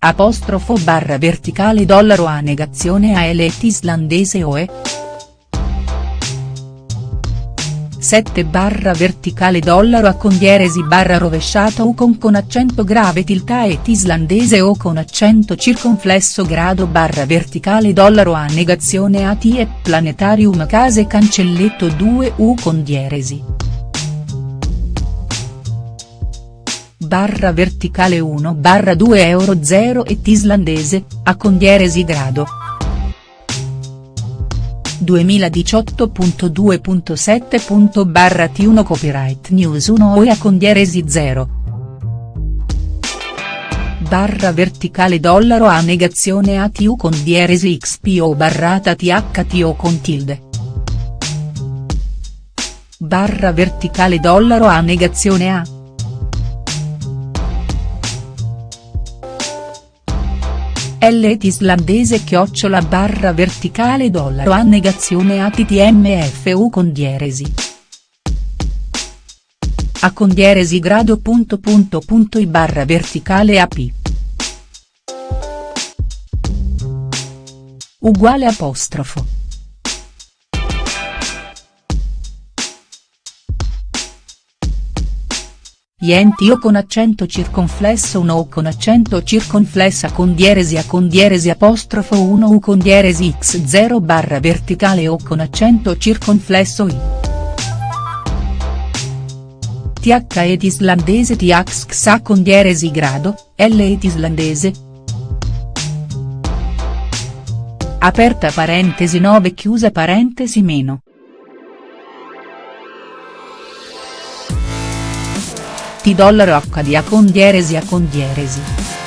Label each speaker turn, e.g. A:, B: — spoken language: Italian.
A: Apostrofo barra verticale dollaro a negazione a elet islandese OE. 7 barra verticale dollaro a condieresi barra rovesciata U con con accento grave tilta et islandese O con accento circonflesso grado barra verticale dollaro a negazione a T e planetarium case cancelletto 2 U con dieresi. Barra verticale 1 barra 2 euro 0 et islandese, a condieresi grado. 2018.2.7. barra T1 Copyright News 1 OE a condieresi 0. Barra verticale dollaro a negazione ATU con dieresi XPO barrata THTO con tilde. Barra verticale dollaro a negazione A. L islandese chiocciola barra verticale dollaro a negazione a ttmfu con dieresi. A con dieresi grado punto punto punto i barra verticale ap. Uguale apostrofo. Yenti o con accento circonflesso 1 o con accento circonflessa con dieresi a con dieresi apostrofo 1 u con dieresi x0 barra verticale o con accento circonflesso i. Th ed islandese tx xa con dieresi grado, l ed islandese. Aperta parentesi 9 chiusa parentesi meno. Dollaro H di A con dieresi A con dieresi.